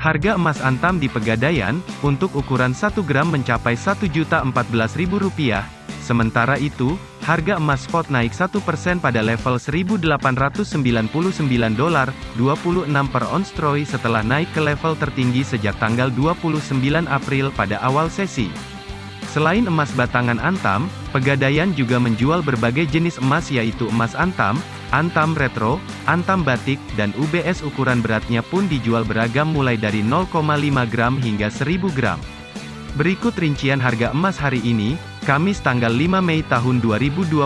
Harga emas antam di Pegadaian, untuk ukuran 1 gram mencapai Rp1.014.000. Sementara itu, harga emas spot naik 1% pada level 1.899 dolar, 26 per ons troy setelah naik ke level tertinggi sejak tanggal 29 April pada awal sesi. Selain emas batangan antam, Pegadaian juga menjual berbagai jenis emas yaitu emas antam, antam retro, antam batik, dan UBS ukuran beratnya pun dijual beragam mulai dari 0,5 gram hingga 1000 gram. Berikut rincian harga emas hari ini, Kamis tanggal 5 Mei tahun 2022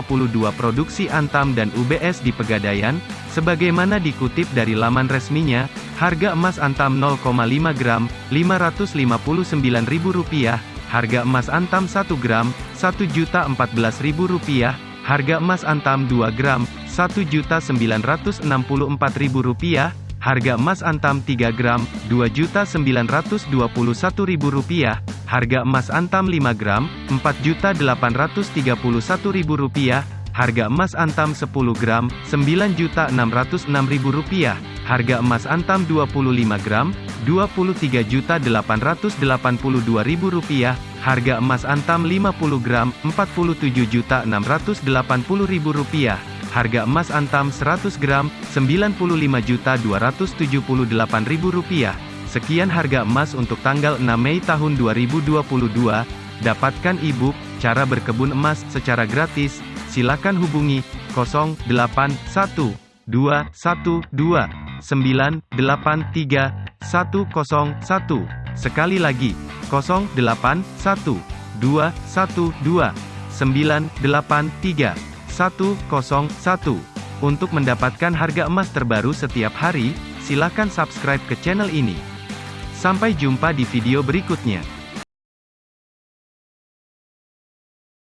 produksi Antam dan UBS di Pegadaian, sebagaimana dikutip dari laman resminya, harga emas Antam 0,5 gram, Rp559.000, Harga emas antam 1 gram, Rp1.014.000, harga emas antam 2 gram, Rp1.964.000, harga emas antam 3 gram, Rp2.921.000, harga emas antam 5 gram, Rp4.831.000, harga emas antam 10 gram, Rp9.606.000, harga emas antam 25 gram, Rp23.882.000, harga emas antam 50 gram, Rp47.680.000, harga emas antam 100 gram, Rp95.278.000. Sekian harga emas untuk tanggal 6 Mei tahun 2022. Dapatkan e-book, cara berkebun emas, secara gratis. Silakan hubungi 081212 983 101. Sekali lagi, 081 212 983 101. Untuk mendapatkan harga emas terbaru setiap hari, silakan subscribe ke channel ini. Sampai jumpa di video berikutnya.